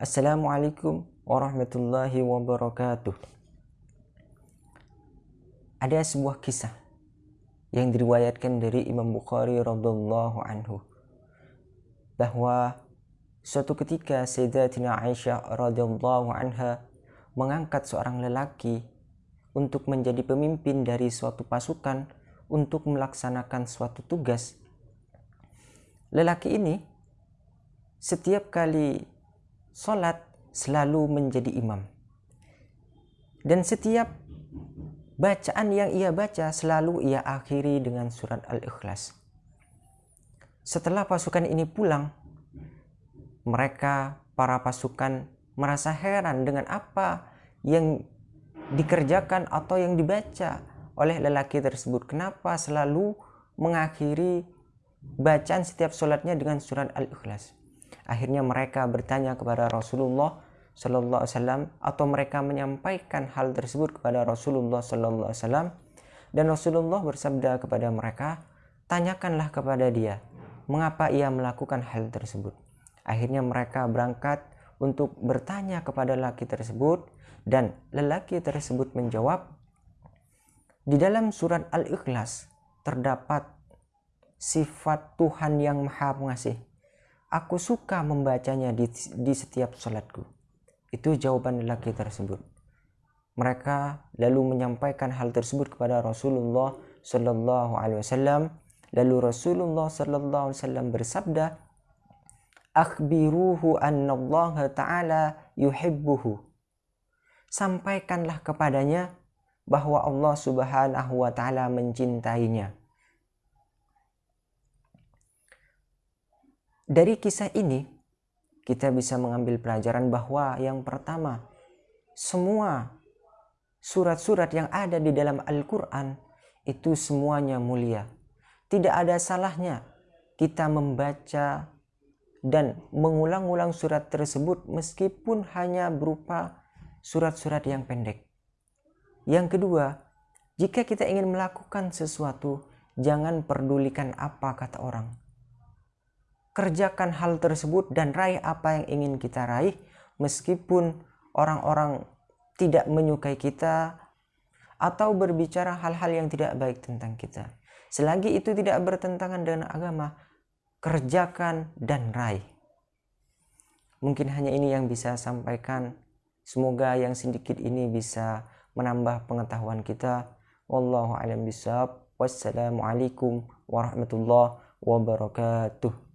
Assalamualaikum warahmatullahi wabarakatuh. Ada sebuah kisah yang diriwayatkan dari Imam Bukhari radhiyallahu anhu bahwa suatu ketika Sayyidatina Aisyah radhiyallahu anha mengangkat seorang lelaki untuk menjadi pemimpin dari suatu pasukan untuk melaksanakan suatu tugas. Lelaki ini setiap kali sholat selalu menjadi imam. Dan setiap bacaan yang ia baca selalu ia akhiri dengan surat Al-Ikhlas. Setelah pasukan ini pulang, mereka para pasukan merasa heran dengan apa yang dikerjakan atau yang dibaca oleh lelaki tersebut. Kenapa selalu mengakhiri bacaan setiap sholatnya dengan surat Al-Ikhlas? Akhirnya mereka bertanya kepada Rasulullah Sallallahu Alaihi Wasallam atau mereka menyampaikan hal tersebut kepada Rasulullah Sallallahu Alaihi Wasallam dan Rasulullah bersabda kepada mereka, tanyakanlah kepada dia mengapa ia melakukan hal tersebut. Akhirnya mereka berangkat untuk bertanya kepada lelaki tersebut dan lelaki tersebut menjawab, di dalam surat Al-Ikhlas terdapat sifat Tuhan yang Maha Pengasih Aku suka membacanya di, di setiap sholatku. Itu jawaban lelaki tersebut. Mereka lalu menyampaikan hal tersebut kepada Rasulullah Sallallahu Alaihi Wasallam. Lalu Rasulullah Sallallahu Alaihi Wasallam bersabda, "Akhbiruhu anna Allah Taala yuhibbuhu." Sampaikanlah kepadanya bahwa Allah Subhanahu wa taala mencintainya. Dari kisah ini, kita bisa mengambil pelajaran bahwa yang pertama, semua surat-surat yang ada di dalam Al-Quran itu semuanya mulia. Tidak ada salahnya kita membaca dan mengulang-ulang surat tersebut meskipun hanya berupa surat-surat yang pendek. Yang kedua, jika kita ingin melakukan sesuatu, jangan pedulikan apa kata orang kerjakan hal tersebut dan raih apa yang ingin kita raih meskipun orang-orang tidak menyukai kita atau berbicara hal-hal yang tidak baik tentang kita. Selagi itu tidak bertentangan dengan agama, kerjakan dan raih. Mungkin hanya ini yang bisa sampaikan. Semoga yang sedikit ini bisa menambah pengetahuan kita. Wallahu a'lam bishawab. Wassalamualaikum warahmatullahi wabarakatuh.